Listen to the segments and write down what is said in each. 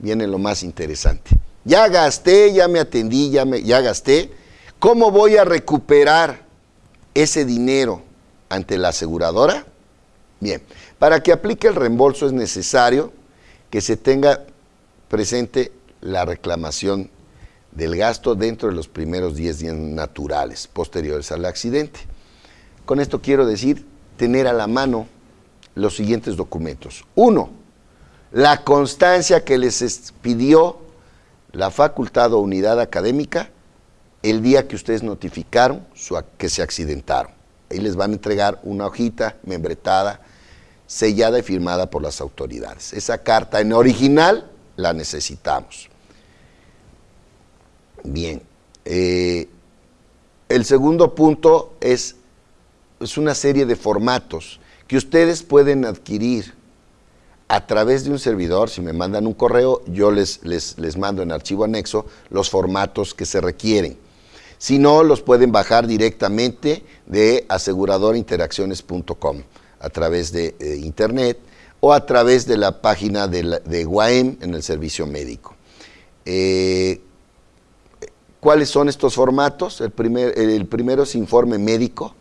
viene lo más interesante. Ya gasté, ya me atendí, ya, me, ya gasté. ¿Cómo voy a recuperar ese dinero ante la aseguradora? Bien, para que aplique el reembolso es necesario que se tenga presente la reclamación del gasto dentro de los primeros 10 días naturales posteriores al accidente. Con esto quiero decir tener a la mano los siguientes documentos. Uno, la constancia que les pidió la facultad o unidad académica el día que ustedes notificaron que se accidentaron. Ahí les van a entregar una hojita membretada, sellada y firmada por las autoridades. Esa carta en original la necesitamos. Bien. Eh, el segundo punto es, es una serie de formatos que ustedes pueden adquirir a través de un servidor, si me mandan un correo, yo les, les, les mando en archivo anexo los formatos que se requieren. Si no, los pueden bajar directamente de aseguradorainteracciones.com a través de internet o a través de la página de, de UAM en el servicio médico. Eh, ¿Cuáles son estos formatos? El, primer, el primero es informe médico.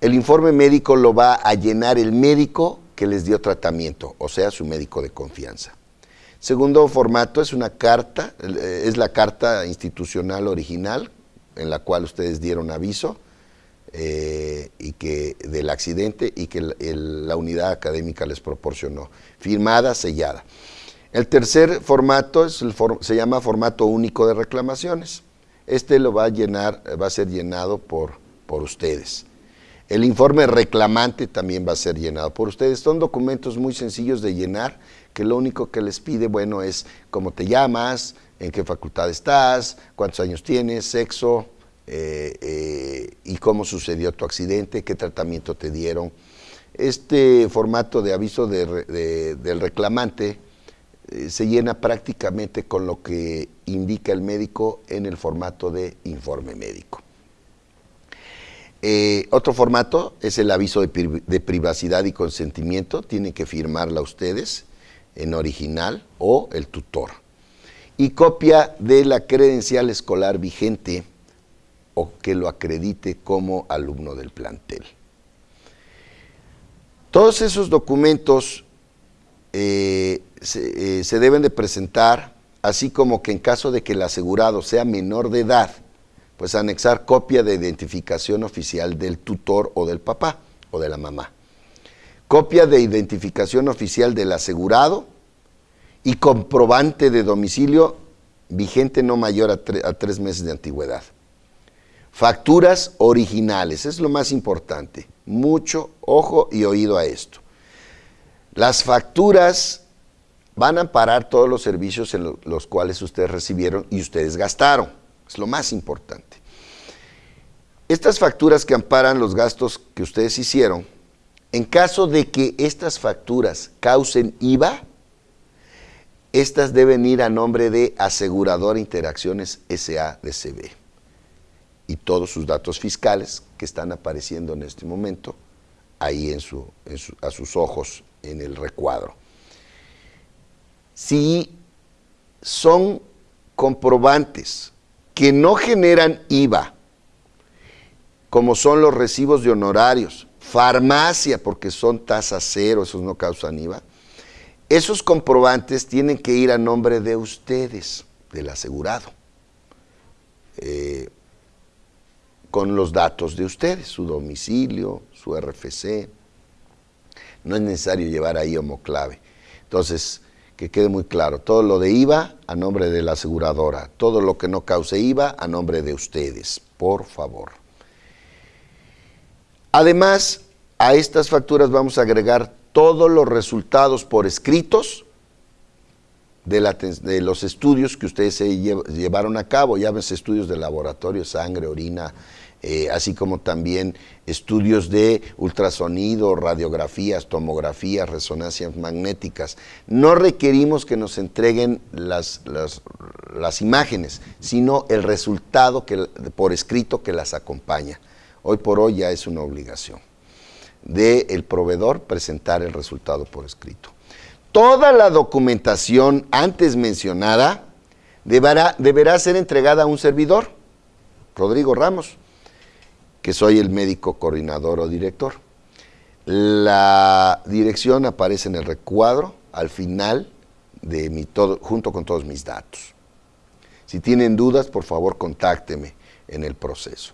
El informe médico lo va a llenar el médico que les dio tratamiento, o sea, su médico de confianza. Segundo formato es una carta, es la carta institucional original en la cual ustedes dieron aviso eh, y que, del accidente y que la unidad académica les proporcionó, firmada, sellada. El tercer formato es el se llama formato único de reclamaciones. Este lo va a llenar, va a ser llenado por, por ustedes. El informe reclamante también va a ser llenado por ustedes. Son documentos muy sencillos de llenar, que lo único que les pide, bueno, es cómo te llamas, en qué facultad estás, cuántos años tienes, sexo, eh, eh, y cómo sucedió tu accidente, qué tratamiento te dieron. Este formato de aviso del reclamante eh, se llena prácticamente con lo que indica el médico en el formato de informe médico. Otro formato es el aviso de, privacidad y consentimiento, tienen que firmarla ustedes en original o el tutor. Y copia de la credencial escolar vigente o que lo acredite como alumno del plantel. Todos esos documentos eh, eh, se, deben de presentar, así como que en caso de que el asegurado sea menor de edad, pues anexar copia de identificación oficial del tutor o del papá o de la mamá. Copia de identificación oficial del asegurado y comprobante de domicilio vigente no mayor a tres meses de antigüedad. Facturas originales, es lo más importante. Mucho ojo y oído a esto. Las facturas van a parar todos los servicios en los cuales ustedes recibieron y ustedes gastaron. Es lo más importante. Estas facturas que amparan los gastos que ustedes hicieron, en caso de que estas facturas causen IVA, estas deben ir a nombre de Asegurador Interacciones SADCB y todos sus datos fiscales que están apareciendo en este momento ahí en su, a sus ojos en el recuadro. Si son comprobantes que no generan IVA, como son los recibos de honorarios, farmacia, porque son tasa cero, esos no causan IVA, esos comprobantes tienen que ir a nombre de ustedes, del asegurado. Eh, con los datos de ustedes, su domicilio, su RFC. No es necesario llevar ahí homoclave. Entonces, que quede muy claro, todo lo de IVA a nombre de la aseguradora, todo lo que no cause IVA a nombre de ustedes, por favor. Además, a estas facturas vamos a agregar todos los resultados por escritos de, los estudios que ustedes se llevaron a cabo, llámense estudios de laboratorio, sangre, orina, eh, así como también estudios de ultrasonido, radiografías, tomografías, resonancias magnéticas. No requerimos que nos entreguen las, las, imágenes, sino el resultado que, por escrito que las acompaña. Hoy por hoy ya es una obligación del el proveedor presentar el resultado por escrito. Toda la documentación antes mencionada deberá, deberá ser entregada a un servidor, Rodrigo Ramos, que soy el médico coordinador o director. La dirección aparece en el recuadro al final de mi todo, junto con todos mis datos. Si tienen dudas, por favor, contácteme en el proceso.